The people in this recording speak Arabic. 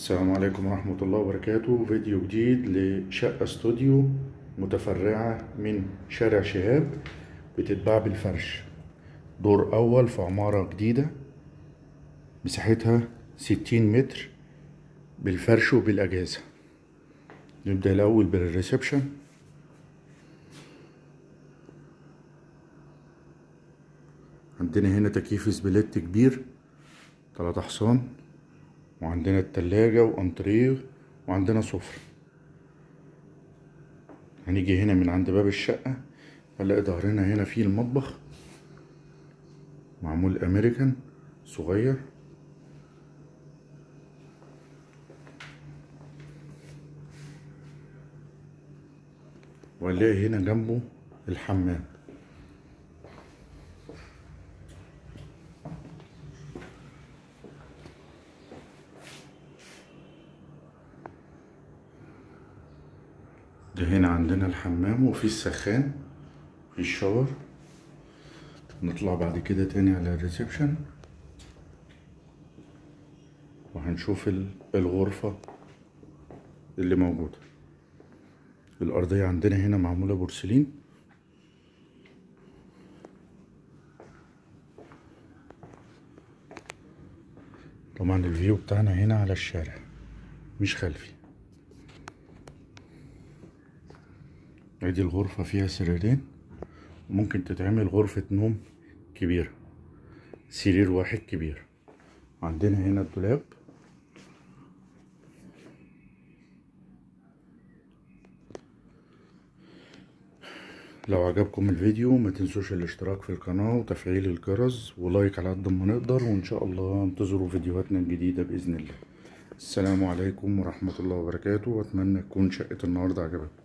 السلام عليكم ورحمة الله وبركاته. فيديو جديد لشقة استوديو متفرعة من شارع شهاب بتتباع بالفرش. دور أول في عمارة جديدة مساحتها ستين متر بالفرش وبالأجهزة. نبدأ الأول بال reception. عندنا هنا تكييف split كبير تلات حصان وعندنا التلاجة وأنتريه وعندنا سفرة. هنيجي هنا من عند باب الشقة هنلاقي ظهرنا هنا فيه المطبخ. معمول أمريكان صغير. وهنلاقي هنا جنبه الحمام. ده هنا عندنا الحمام وفي السخان في ال shower. نطلع بعد كده تاني على ال reception. وهنشوف ال- الغرفة اللي موجودة. الأرضية عندنا هنا معمولة بورسلين. طبعا ال view بتاعنا هنا على الشارع مش خلفي. ادي الغرفة فيها سريرين. وممكن تتعمل غرفة نوم كبيرة. سرير واحد كبير. عندنا هنا الدولاب. لو عجبكم الفيديو ما تنسوش الاشتراك في القناة وتفعيل الجرس ولايك على قد ما نقدر وإن شاء الله انتظروا فيديوهاتنا الجديدة بإذن الله. السلام عليكم ورحمة الله وبركاته. وأتمنى تكون شقة النهاردة عجبتكم.